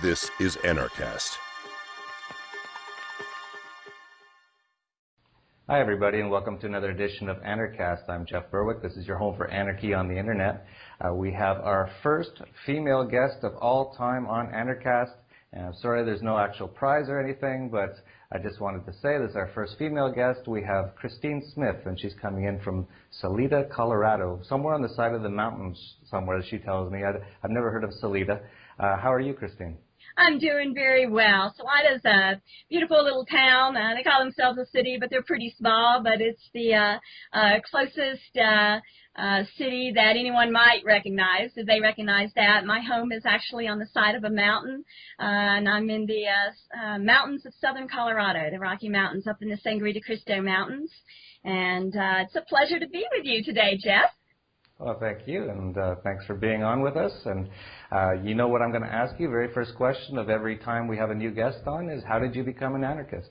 This is Anarchast. Hi, everybody, and welcome to another edition of Anarchast. I'm Jeff Berwick. This is your home for anarchy on the internet. Uh, we have our first female guest of all time on Anarchast. And I'm sorry there's no actual prize or anything, but I just wanted to say this is our first female guest. We have Christine Smith, and she's coming in from Salida, Colorado, somewhere on the side of the mountains somewhere, she tells me. I've never heard of Salida. Uh, how are you, Christine? I'm doing very well. Salida's a beautiful little town. Uh, they call themselves a city, but they're pretty small. But it's the uh, uh, closest uh, uh, city that anyone might recognize. If they recognize that, my home is actually on the side of a mountain, uh, and I'm in the uh, uh, mountains of southern Colorado, the Rocky Mountains, up in the Sangre de Cristo Mountains. And uh, it's a pleasure to be with you today, Jeff. Well, thank you, and uh, thanks for being on with us. And uh, you know what I'm going to ask you. Very first question of every time we have a new guest on is, how did you become an anarchist?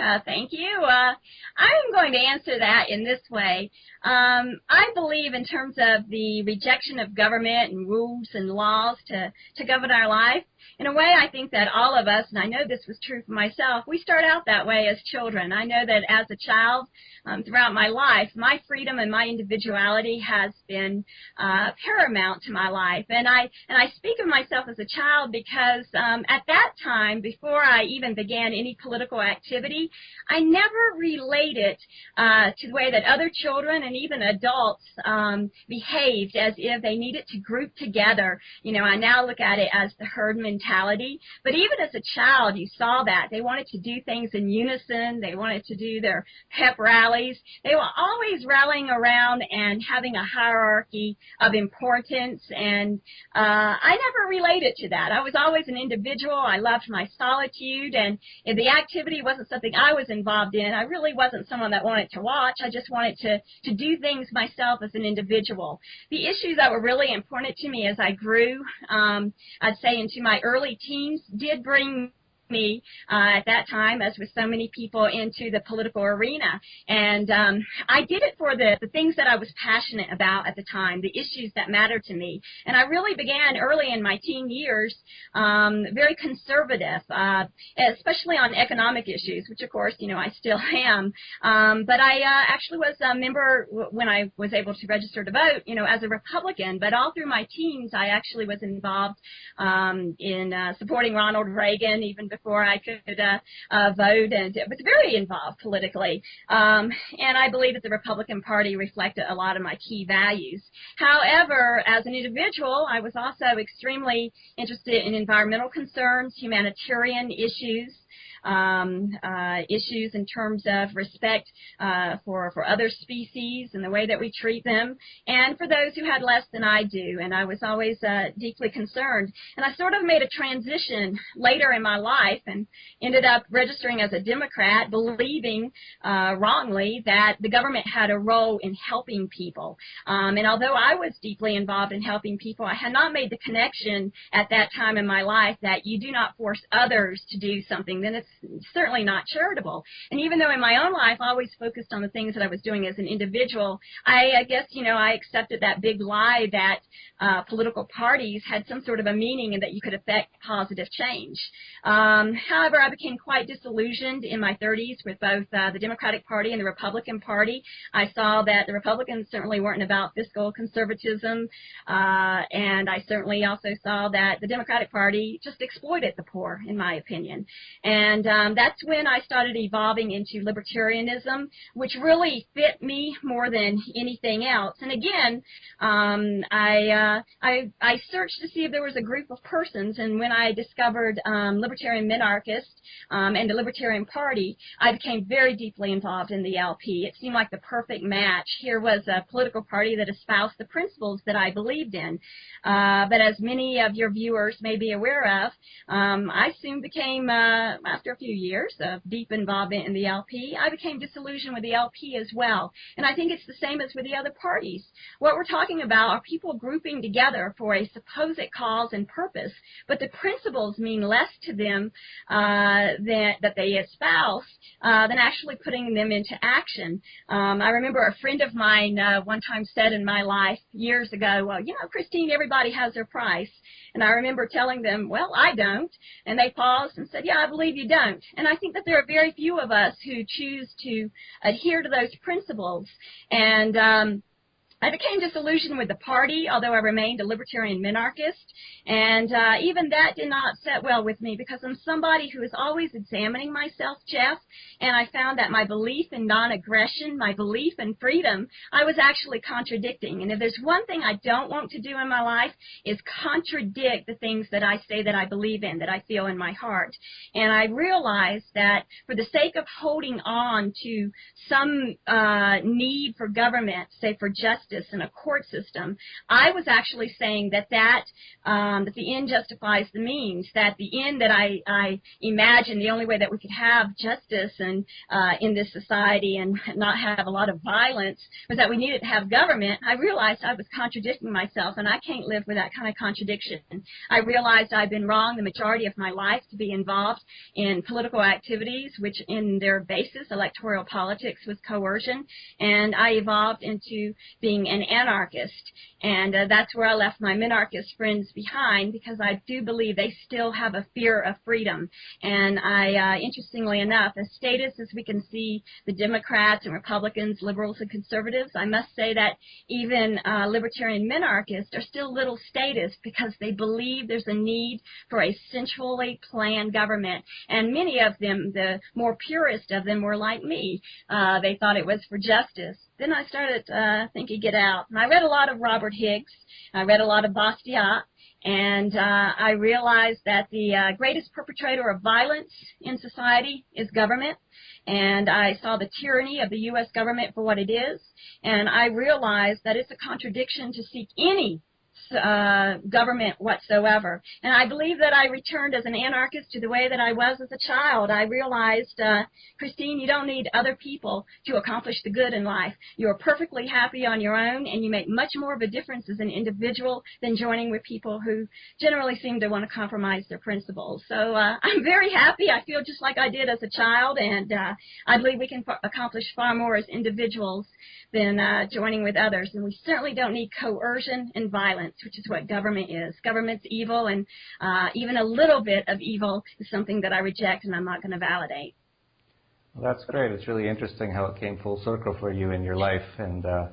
Uh, thank you. Uh, I'm going to answer that in this way. Um, I believe in terms of the rejection of government and rules and laws to, to govern our life, in a way, I think that all of us, and I know this was true for myself, we start out that way as children. I know that as a child, um, throughout my life, my freedom and my individuality has been uh, paramount to my life. And I and I speak of myself as a child because um, at that time, before I even began any political activity, I never related uh, to the way that other children and even adults um, behaved as if they needed to group together. You know, I now look at it as the herd mentality mentality. But even as a child, you saw that. They wanted to do things in unison. They wanted to do their pep rallies. They were always rallying around and having a hierarchy of importance. And uh, I never related to that. I was always an individual. I loved my solitude. And if the activity wasn't something I was involved in, I really wasn't someone that wanted to watch. I just wanted to, to do things myself as an individual. The issues that were really important to me as I grew, um, I'd say into my early teens did bring me uh, at that time, as with so many people, into the political arena. And um, I did it for the, the things that I was passionate about at the time, the issues that mattered to me. And I really began early in my teen years, um, very conservative, uh, especially on economic issues, which of course, you know, I still am. Um, but I uh, actually was a member when I was able to register to vote, you know, as a Republican. But all through my teens, I actually was involved um, in uh, supporting Ronald Reagan, even I could uh, uh, vote, and was very involved politically. Um, and I believe that the Republican Party reflected a lot of my key values. However, as an individual, I was also extremely interested in environmental concerns, humanitarian issues, um, uh, issues in terms of respect uh, for, for other species and the way that we treat them, and for those who had less than I do. And I was always uh, deeply concerned. And I sort of made a transition later in my life and ended up registering as a Democrat, believing uh, wrongly that the government had a role in helping people. Um, and although I was deeply involved in helping people, I had not made the connection at that time in my life that you do not force others to do something. Then it's certainly not charitable. And even though in my own life I always focused on the things that I was doing as an individual, I, I guess, you know, I accepted that big lie that uh, political parties had some sort of a meaning and that you could affect positive change. Um, however, I became quite disillusioned in my 30s with both uh, the Democratic Party and the Republican Party. I saw that the Republicans certainly weren't about fiscal conservatism, uh, and I certainly also saw that the Democratic Party just exploited the poor, in my opinion. And and um, that's when I started evolving into libertarianism, which really fit me more than anything else. And again, um, I, uh, I, I searched to see if there was a group of persons, and when I discovered um, Libertarian Minarchist um, and the Libertarian Party, I became very deeply involved in the LP. It seemed like the perfect match. Here was a political party that espoused the principles that I believed in. Uh, but as many of your viewers may be aware of, um, I soon became, uh, after a few years of deep involvement in the LP, I became disillusioned with the LP as well. And I think it's the same as with the other parties. What we're talking about are people grouping together for a supposed cause and purpose, but the principles mean less to them uh, that, that they espouse uh, than actually putting them into action. Um, I remember a friend of mine uh, one time said in my life years ago, well, you know, Christine, everybody has their price. And I remember telling them, well, I don't. And they paused and said, yeah, I believe you don't. And I think that there are very few of us who choose to adhere to those principles. And um, I became disillusioned with the party, although I remained a libertarian minarchist. And uh, even that did not set well with me because I'm somebody who is always examining myself, Jeff, and I found that my belief in non-aggression, my belief in freedom, I was actually contradicting. And if there's one thing I don't want to do in my life is contradict the things that I say that I believe in, that I feel in my heart. And I realized that for the sake of holding on to some uh, need for government, say for justice, justice in a court system, I was actually saying that that um, that the end justifies the means. That the end that I I imagine the only way that we could have justice and uh, in this society and not have a lot of violence was that we needed to have government. I realized I was contradicting myself, and I can't live with that kind of contradiction. I realized I'd been wrong the majority of my life to be involved in political activities, which in their basis, electoral politics, was coercion, and I evolved into being being an anarchist. And uh, that's where I left my minarchist friends behind because I do believe they still have a fear of freedom. And I, uh, interestingly enough, as statist as we can see the Democrats and Republicans, liberals and conservatives, I must say that even uh, libertarian minarchists are still little statists because they believe there's a need for a centrally planned government. And many of them, the more purist of them, were like me. Uh, they thought it was for justice then I started uh, thinking, get out. And I read a lot of Robert Higgs. I read a lot of Bastiat. And uh, I realized that the uh, greatest perpetrator of violence in society is government. And I saw the tyranny of the U.S. government for what it is. And I realized that it's a contradiction to seek any uh, government whatsoever. And I believe that I returned as an anarchist to the way that I was as a child. I realized, uh, Christine, you don't need other people to accomplish the good in life. You are perfectly happy on your own, and you make much more of a difference as an individual than joining with people who generally seem to want to compromise their principles. So uh, I'm very happy. I feel just like I did as a child, and uh, I believe we can accomplish far more as individuals than uh, joining with others. And we certainly don't need coercion and violence, which is what government is. Government's evil, and uh, even a little bit of evil is something that I reject and I'm not going to validate. Well, that's great. It's really interesting how it came full circle for you in your life. And uh,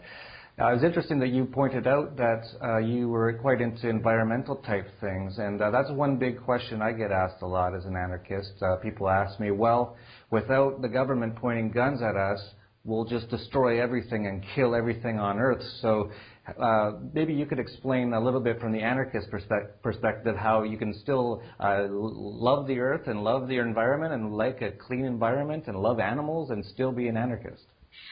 was interesting that you pointed out that uh, you were quite into environmental type things, and uh, that's one big question I get asked a lot as an anarchist. Uh, people ask me, well, without the government pointing guns at us, we'll just destroy everything and kill everything on Earth. So uh, maybe you could explain a little bit from the anarchist perspe- perspective how you can still uh, love the Earth and love the environment and like a clean environment and love animals and still be an anarchist.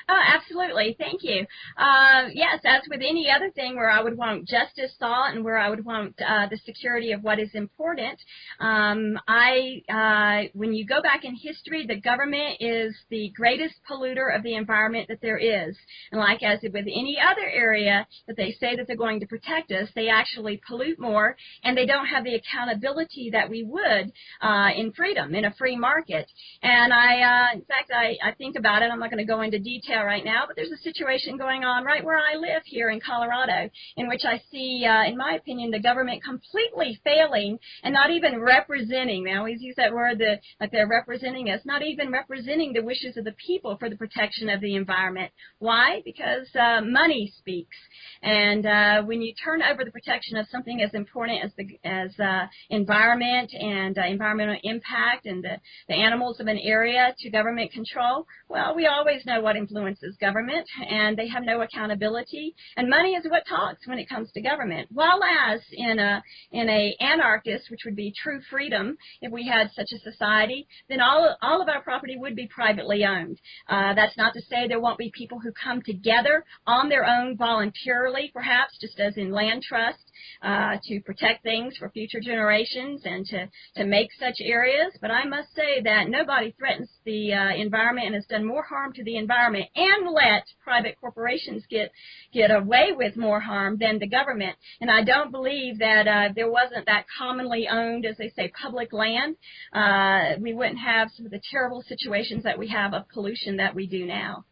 Oh, absolutely. Thank you. Uh, yes, as with any other thing where I would want justice sought and where I would want uh, the security of what is important, um, I, uh, when you go back in history, the government is the greatest polluter of the environment that there is. And like as with any other area that they say that they're going to protect us, they actually pollute more and they don't have the accountability that we would uh, in freedom, in a free market. And I, uh, in fact, I, I think about it. I'm not going to go into detail right now, but there's a situation going on right where I live here in Colorado in which I see, uh, in my opinion, the government completely failing and not even representing, they always use that word that, like they're representing us, not even representing the wishes of the people for the protection of the environment. Why? Because uh, money speaks. And uh, when you turn over the protection of something as important as the as uh, environment and uh, environmental impact and the, the animals of an area to government control, well, we always know what influences government, and they have no accountability. And money is what talks when it comes to government. While as in a in a anarchist, which would be true freedom, if we had such a society, then all all of our property would be privately owned. Uh, that's not to say there won't be people who come together on their own voluntarily, perhaps just as in land trust, uh, to protect things for future generations and to, to make such areas. But I must say that nobody threatens the uh, environment and has done more harm to the environment and let private corporations get get away with more harm than the government. And I don't believe that uh, there wasn't that commonly owned, as they say, public land. Uh, we wouldn't have some of the terrible situations that we have of pollution that we do now.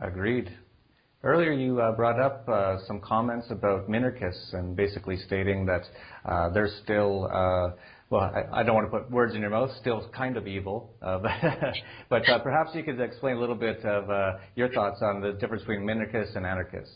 Agreed. Earlier, you uh, brought up uh, some comments about minarchists and basically stating that uh, they're still, uh, well, I, I, don't want to put words in your mouth, still kind of evil. Uh, but, but uh, perhaps you could explain a little bit of uh, your thoughts on the difference between minarchists and anarchists.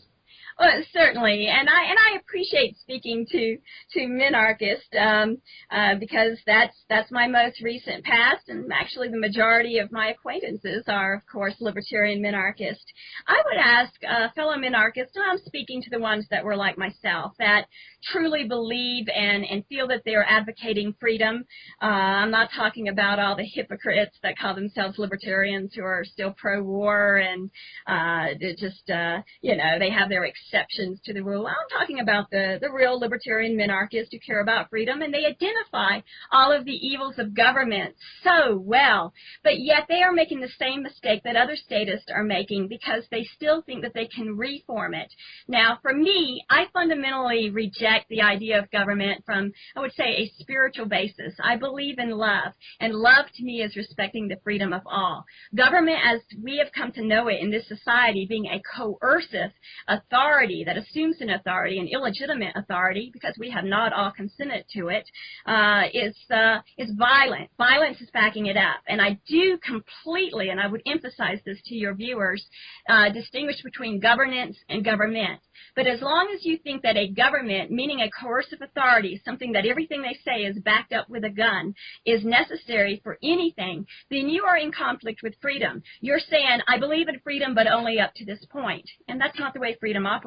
Well, certainly, and I and I appreciate speaking to to minarchists um, uh, because that's that's my most recent past, and actually the majority of my acquaintances are, of course, libertarian minarchists. I would ask uh, fellow minarchists, and I'm speaking to the ones that were like myself, that truly believe and and feel that they are advocating freedom. Uh, I'm not talking about all the hypocrites that call themselves libertarians who are still pro-war and uh, just uh, you know they have their exceptions to the rule. I'm talking about the, the real libertarian minarchists who care about freedom, and they identify all of the evils of government so well, but yet they are making the same mistake that other statists are making because they still think that they can reform it. Now, for me, I fundamentally reject the idea of government from, I would say, a spiritual basis. I believe in love, and love to me is respecting the freedom of all. Government, as we have come to know it in this society, being a coercive authority authority that assumes an authority, an illegitimate authority, because we have not all consented to it, uh, is uh, is violent. Violence is backing it up, and I do completely, and I would emphasize this to your viewers, uh, distinguish between governance and government. But as long as you think that a government, meaning a coercive authority, something that everything they say is backed up with a gun, is necessary for anything, then you are in conflict with freedom. You're saying, I believe in freedom, but only up to this point. And that's not the way freedom operates.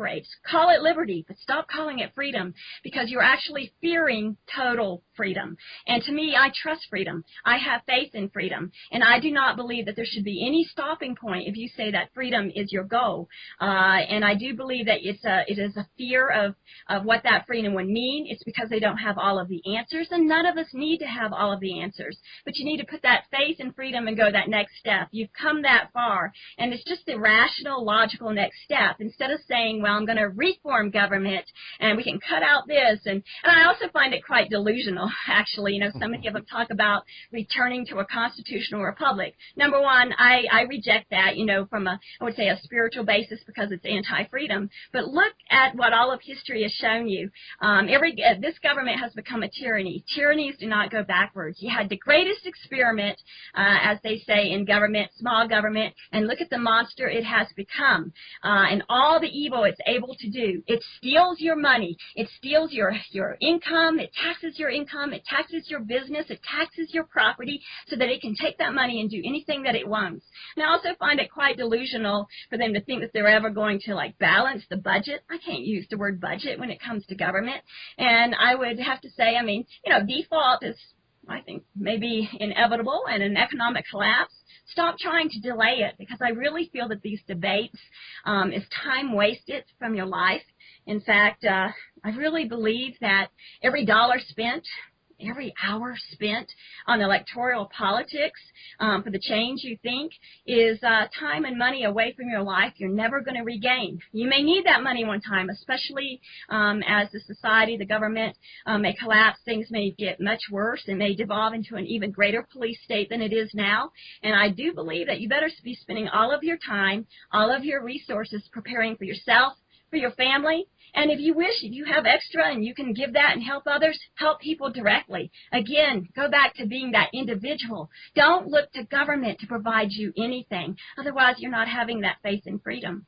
Call it liberty, but stop calling it freedom because you're actually fearing total freedom. And to me, I trust freedom. I have faith in freedom. And I do not believe that there should be any stopping point if you say that freedom is your goal. Uh, and I do believe that it's a, it is a fear of, of what that freedom would mean. It's because they don't have all of the answers. And none of us need to have all of the answers. But you need to put that faith in freedom and go that next step. You've come that far. And it's just the rational, logical next step. Instead of saying, well, I'm going to reform government and we can cut out this. And, and I also find it quite delusional actually. You know, so many of them talk about returning to a constitutional republic. Number one, I, I reject that, you know, from a, I would say a spiritual basis because it's anti-freedom. But look at what all of history has shown you. Um, every, uh, this government has become a tyranny. Tyrannies do not go backwards. You had the greatest experiment, uh, as they say in government, small government, and look at the monster it has become. Uh, and all the evil able to do. It steals your money. It steals your, your income. It taxes your income income, it taxes your business, it taxes your property so that it can take that money and do anything that it wants. And I also find it quite delusional for them to think that they're ever going to like balance the budget. I can't use the word budget when it comes to government. And I would have to say, I mean, you know, default is I think maybe inevitable and an economic collapse. Stop trying to delay it because I really feel that these debates um, is time wasted from your life. In fact, uh, I really believe that every dollar spent every hour spent on electoral politics um, for the change you think is uh, time and money away from your life you're never going to regain. You may need that money one time, especially um, as the society, the government um, may collapse, things may get much worse, and may devolve into an even greater police state than it is now. And I do believe that you better be spending all of your time, all of your resources preparing for yourself, for your family, and if you wish, if you have extra and you can give that and help others, help people directly. Again, go back to being that individual. Don't look to government to provide you anything. Otherwise, you're not having that faith in freedom.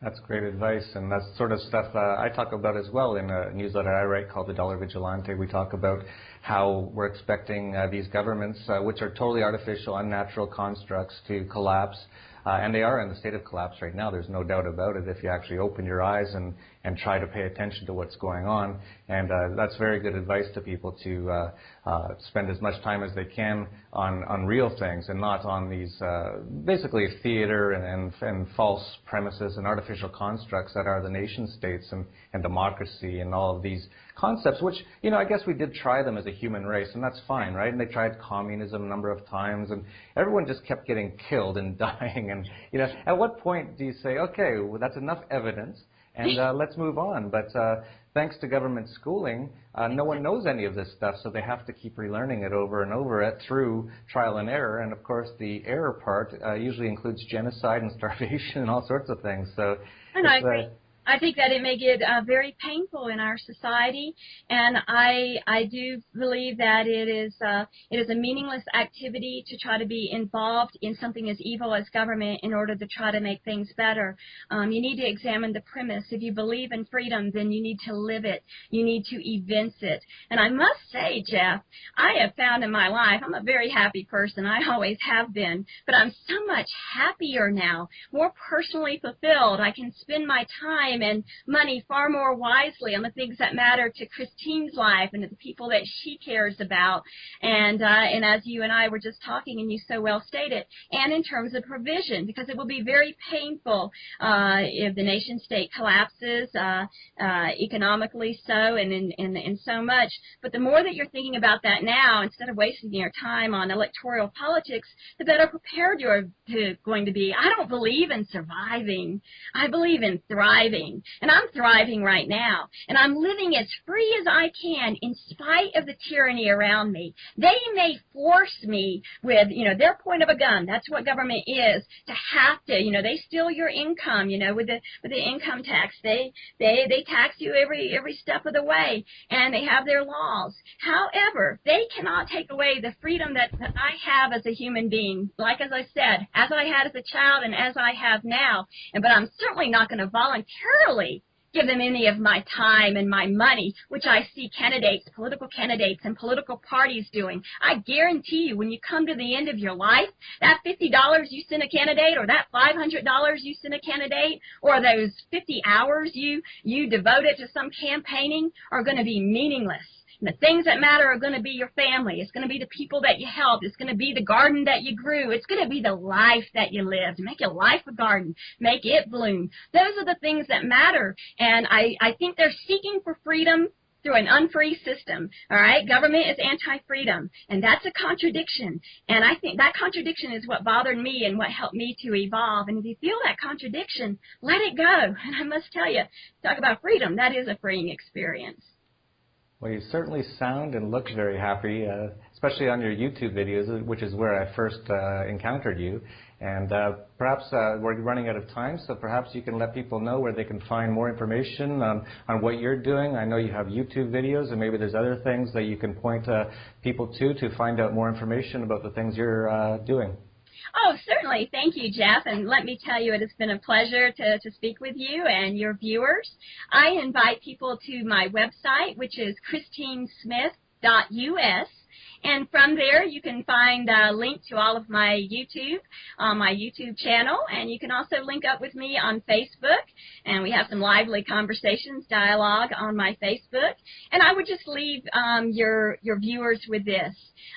That's great advice, and that's sort of stuff uh, I talk about as well in a newsletter I write called The Dollar Vigilante. We talk about how we're expecting uh, these governments, uh, which are totally artificial, unnatural constructs, to collapse Uh, and they are in the state of collapse right now. There's no doubt about it. If you actually open your eyes and, and try to pay attention to what's going on. And uh, that's very good advice to people to uh, uh, spend as much time as they can on, on real things and not on these uh, basically theater and, and, and false premises and artificial constructs that are the nation states and, and democracy and all of these concepts, which, you know, I guess we did try them as a human race, and that's fine, right? And they tried communism a number of times, and everyone just kept getting killed and dying. And, you know, at what point do you say, okay, well, that's enough evidence, and uh, let's move on? But uh, thanks to government schooling, uh, no one knows any of this stuff, so they have to keep relearning it over and over it through trial and error. And of course, the error part uh, usually includes genocide and starvation and all sorts of things. So, and I agree. I think that it may get uh, very painful in our society, and I I do believe that it is uh, it is a meaningless activity to try to be involved in something as evil as government in order to try to make things better. Um, you need to examine the premise. If you believe in freedom, then you need to live it. You need to evince it. And I must say, Jeff, I have found in my life I'm a very happy person. I always have been, but I'm so much happier now, more personally fulfilled. I can spend my time time and money far more wisely on the things that matter to Christine's life and to the people that she cares about. And uh, and as you and I were just talking, and you so well stated, and in terms of provision, because it will be very painful uh, if the nation state collapses uh, uh, economically, so and in, in in so much. But the more that you're thinking about that now, instead of wasting your time on electoral politics, the better prepared you're to, going to be. I don't believe in surviving. I believe in thriving thriving. And I'm thriving right now. And I'm living as free as I can in spite of the tyranny around me. They may force me with, you know, their point of a gun. That's what government is. To have to, you know, they steal your income, you know, with the with the income tax. They they they tax you every every step of the way and they have their laws. However, they cannot take away the freedom that, that I have as a human being. Like as I said, as I had as a child and as I have now. And but I'm certainly not going to voluntarily voluntarily give them any of my time and my money, which I see candidates, political candidates and political parties doing. I guarantee you when you come to the end of your life, that $50 you send a candidate or that $500 you send a candidate or those 50 hours you, you devoted to some campaigning are going to be meaningless. The things that matter are going to be your family. It's going to be the people that you helped. It's going to be the garden that you grew. It's going to be the life that you lived. Make your life a garden. Make it bloom. Those are the things that matter. And I, I think they're seeking for freedom through an unfree system. All right, government is anti-freedom, and that's a contradiction. And I think that contradiction is what bothered me and what helped me to evolve. And if you feel that contradiction, let it go. And I must tell you, talk about freedom. That is a freeing experience. Well, you certainly sound and look very happy, uh, especially on your YouTube videos, which is where I first uh, encountered you. And uh, perhaps uh, we're running out of time, so perhaps you can let people know where they can find more information on, on what you're doing. I know you have YouTube videos, and maybe there's other things that you can point uh, people to to find out more information about the things you're uh, doing. Oh, certainly. Thank you, Jeff. And let me tell you, it has been a pleasure to, to speak with you and your viewers. I invite people to my website, which is christinesmith.us. And from there, you can find a link to all of my YouTube uh, my YouTube channel. And you can also link up with me on Facebook. And we have some lively conversations, dialogue on my Facebook. And I would just leave um, your, your viewers with this.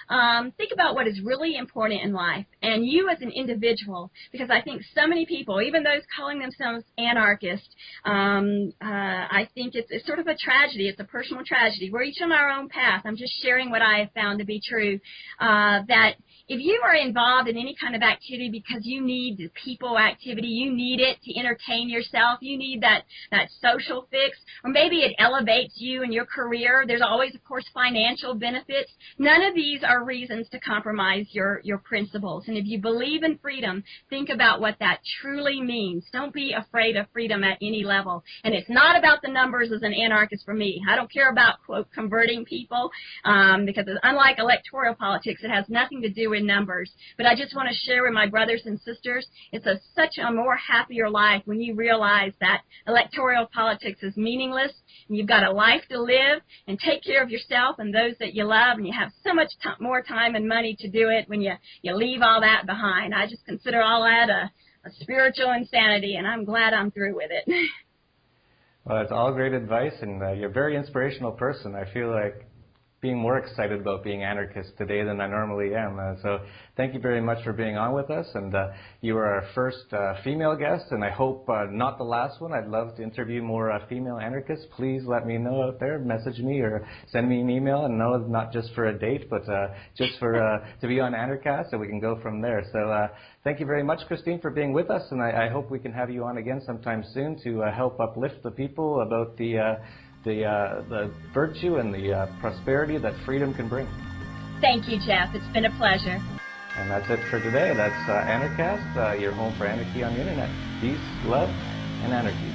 Um, think about what is really important in life and you as an individual, because I think so many people, even those calling themselves anarchists, um, uh, I think it's, it's sort of a tragedy. It's a personal tragedy. We're each on our own path. I'm just sharing what I have found to be true. Uh, that if you are involved in any kind of activity because you need the people activity, you need it to entertain yourself, you need that, that social fix, or maybe it elevates you in your career, there's always, of course, financial benefits. None of these are reasons to compromise your, your principles. And if you believe in freedom, think about what that truly means. Don't be afraid of freedom at any level. And it's not about the numbers as an anarchist for me. I don't care about, quote, converting people, um, because unlike electoral politics, it has nothing to do with numbers. But I just want to share with my brothers and sisters, it's a, such a more happier life when you realize that electoral politics is meaningless and you've got a life to live and take care of yourself and those that you love and you have so much more time and money to do it when you, you leave all that behind. I just consider all that a, a spiritual insanity and I'm glad I'm through with it. Well, it's all great advice, and uh, you're a very inspirational person. I feel like being more excited about being anarchist today than I normally am. Uh, so thank you very much for being on with us. And uh, you are our first uh, female guest, and I hope uh, not the last one. I'd love to interview more uh, female anarchists. Please let me know out there. Message me or send me an email, and no, not just for a date, but uh, just for to be on Anarchast, so we can go from there. So thank you very much, Christine, for being with us, and I, I hope we can have you on again sometime soon to help uplift the people about the the, uh, the virtue and the uh, prosperity that freedom can bring. Thank you, Jeff. It's been a pleasure. And that's it for today. That's uh, Anarchast, uh, your home for anarchy on the internet. Peace, love, and anarchy.